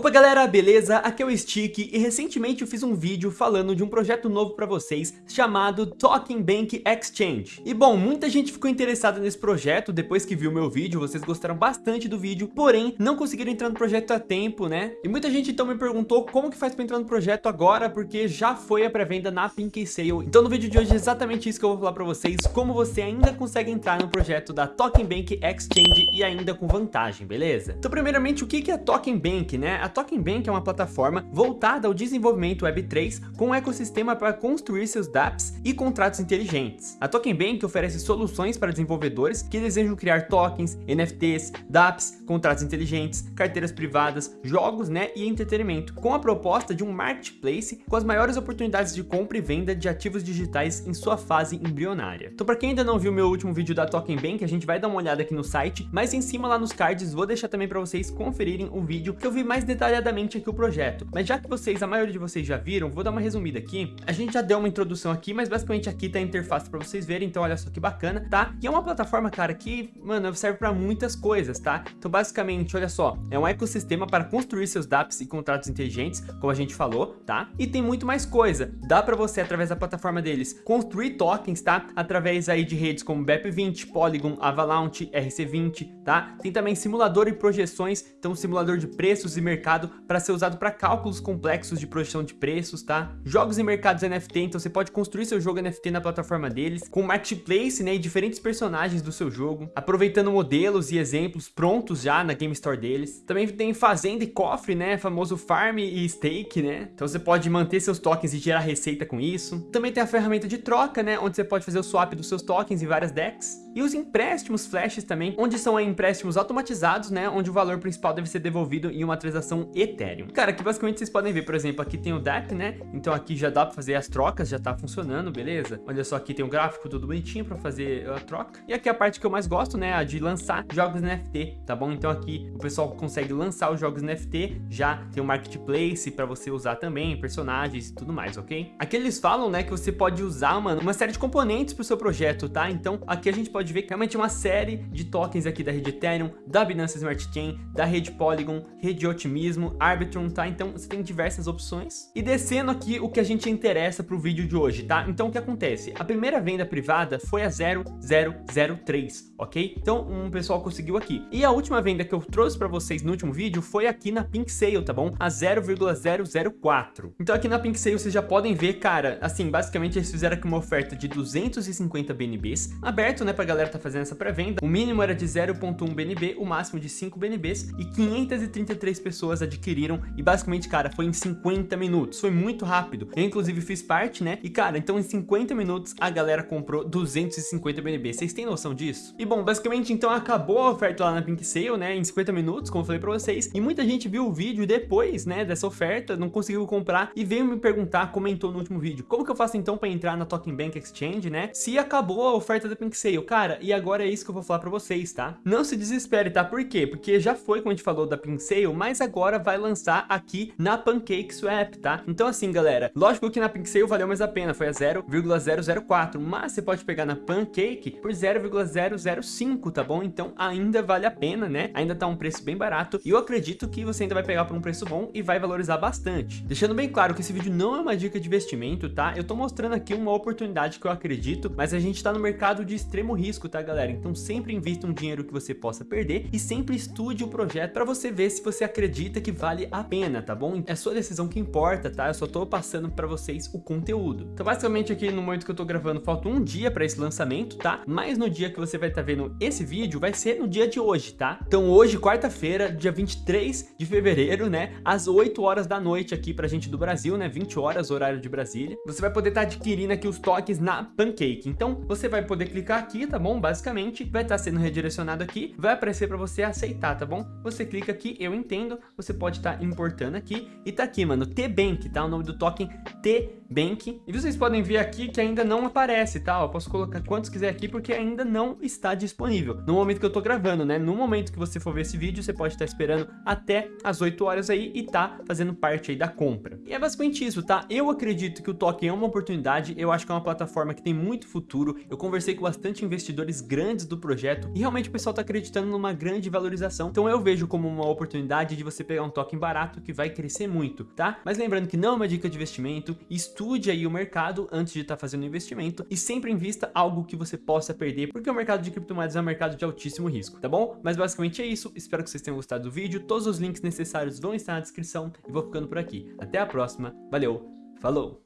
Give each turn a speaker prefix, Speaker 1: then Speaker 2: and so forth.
Speaker 1: Opa galera, beleza? Aqui é o Stick e recentemente eu fiz um vídeo falando de um projeto novo para vocês chamado Talking Bank Exchange. E bom, muita gente ficou interessada nesse projeto depois que viu meu vídeo, vocês gostaram bastante do vídeo, porém não conseguiram entrar no projeto a tempo, né? E muita gente então me perguntou como que faz para entrar no projeto agora, porque já foi a pré-venda na Pink Sale. Então no vídeo de hoje é exatamente isso que eu vou falar para vocês, como você ainda consegue entrar no projeto da Talking Bank Exchange e ainda com vantagem, beleza? Então primeiramente, o que é Talking Bank, né? A Talking Bank é uma plataforma voltada ao desenvolvimento Web3 com um ecossistema para construir seus dApps e contratos inteligentes. A Token Bank oferece soluções para desenvolvedores que desejam criar tokens, NFTs, dApps, contratos inteligentes, carteiras privadas, jogos né, e entretenimento, com a proposta de um marketplace com as maiores oportunidades de compra e venda de ativos digitais em sua fase embrionária. Então para quem ainda não viu meu último vídeo da Token Bank, a gente vai dar uma olhada aqui no site, mas em cima lá nos cards vou deixar também para vocês conferirem o vídeo que eu vi mais detalhadamente aqui o projeto. Mas já que vocês, a maioria de vocês já viram, vou dar uma resumida aqui. A gente já deu uma introdução aqui, mas basicamente aqui tá a interface para vocês verem, então olha só que bacana, tá? E é uma plataforma, cara, que, mano, serve para muitas coisas, tá? Então basicamente, olha só, é um ecossistema para construir seus dApps e contratos inteligentes, como a gente falou, tá? E tem muito mais coisa. Dá para você, através da plataforma deles, construir tokens, tá? Através aí de redes como BEP20, Polygon, Avalanche, RC20, tá? Tem também simulador e projeções, então simulador de preços e mercado para ser usado para cálculos complexos de projeção de preços, tá? Jogos e mercados NFT, então você pode construir seu jogo NFT na plataforma deles, com marketplace, né, e diferentes personagens do seu jogo, aproveitando modelos e exemplos prontos já na Game Store deles. Também tem fazenda e cofre, né, famoso farm e stake, né? Então você pode manter seus tokens e gerar receita com isso. Também tem a ferramenta de troca, né, onde você pode fazer o swap dos seus tokens em várias decks. E os empréstimos flashes também, onde são empréstimos automatizados, né, onde o valor principal deve ser devolvido em uma transação Ethereum. Cara, aqui basicamente vocês podem ver, por exemplo, aqui tem o DApp, né? Então aqui já dá para fazer as trocas, já tá funcionando, beleza? Olha só, aqui tem o um gráfico tudo bonitinho para fazer a troca. E aqui a parte que eu mais gosto, né, a de lançar jogos NFT, tá bom? Então aqui o pessoal consegue lançar os jogos NFT, já tem o um marketplace para você usar também, personagens e tudo mais, ok? Aqui eles falam, né, que você pode usar, mano, uma série de componentes pro seu projeto, tá? Então aqui a gente pode ver que realmente uma série de tokens aqui da rede Ethereum, da Binance Smart Chain, da rede Polygon, rede Otimismo, Arbitrum, tá? Então você tem diversas opções. E descendo aqui o que a gente interessa para o vídeo de hoje, tá? Então o que acontece? A primeira venda privada foi a 0003, ok? Então um pessoal conseguiu aqui. E a última venda que eu trouxe para vocês no último vídeo foi aqui na Pink Sale, tá bom? A 0,004. Então aqui na Pink Sale vocês já podem ver, cara, assim, basicamente eles fizeram aqui uma oferta de 250 BNBs, aberto, né, pra galera tá fazendo essa pré-venda. O mínimo era de 0.1 BNB, o máximo de 5 BNBs e 533 pessoas adquiriram e basicamente, cara, foi em 50 minutos. Foi muito rápido. Eu, inclusive, fiz parte, né? E, cara, então em 50 minutos a galera comprou 250 BNB. Vocês têm noção disso? E, bom, basicamente, então acabou a oferta lá na Pink Sale, né? Em 50 minutos, como eu falei pra vocês. E muita gente viu o vídeo depois, né? Dessa oferta, não conseguiu comprar e veio me perguntar, comentou no último vídeo. Como que eu faço, então, pra entrar na Token Bank Exchange, né? Se acabou a oferta da Pink Sale. Cara, e agora é isso que eu vou falar pra vocês, tá? Não se desespere, tá? Por quê? Porque já foi, como a gente falou, da Pink Sale, mas agora vai lançar aqui na Pancake Swap, tá? Então assim, galera, lógico que na Sale valeu mais a pena, foi a 0,004, mas você pode pegar na Pancake por 0,005, tá bom? Então ainda vale a pena, né? Ainda tá um preço bem barato e eu acredito que você ainda vai pegar por um preço bom e vai valorizar bastante. Deixando bem claro que esse vídeo não é uma dica de investimento, tá? Eu tô mostrando aqui uma oportunidade que eu acredito, mas a gente tá no mercado de extremo risco, tá, galera? Então sempre invista um dinheiro que você possa perder e sempre estude o projeto para você ver se você acredita que vale a pena, tá bom? É sua decisão que importa, tá? Eu só tô passando para vocês o conteúdo. Então basicamente aqui no momento que eu tô gravando falta um dia para esse lançamento, tá? Mas no dia que você vai estar tá vendo esse vídeo vai ser no dia de hoje, tá? Então hoje, quarta-feira, dia 23 de fevereiro, né? Às 8 horas da noite aqui pra gente do Brasil, né? 20 horas, horário de Brasília. Você vai poder estar tá adquirindo aqui os tokens na Pancake. Então você vai poder clicar aqui, tá bom? Basicamente vai estar tá sendo redirecionado aqui, vai aparecer para você aceitar, tá bom? Você clica aqui, eu entendo, você pode estar tá importando aqui e tá aqui, mano, T-Bank, tá? O nome do token T-Bank. E vocês podem ver aqui que ainda não aparece, tá? Eu posso colocar quantos quiser aqui porque ainda não está disponível. No momento que eu tô gravando, né? No momento que você for ver esse vídeo, você pode estar esperando até as 8 horas aí e tá fazendo parte aí da compra. E é basicamente isso, tá? Eu acredito que o token é uma oportunidade, eu acho que é uma plataforma que tem muito futuro. Eu conversei com bastante investidores grandes do projeto e realmente o pessoal tá acreditando numa grande valorização. Então eu vejo como uma oportunidade de você pegar um token barato que vai crescer muito, tá? Mas lembrando que não é uma dica de investimento, estude aí o mercado antes de estar tá fazendo investimento e sempre invista algo que você possa perder, porque o mercado de criptomoedas é um mercado de altíssimo risco, tá bom? Mas basicamente é isso, espero que vocês tenham gostado do vídeo, todos os links necessários vão estar na descrição e vou ficando por aqui. Até a próxima, valeu, falou!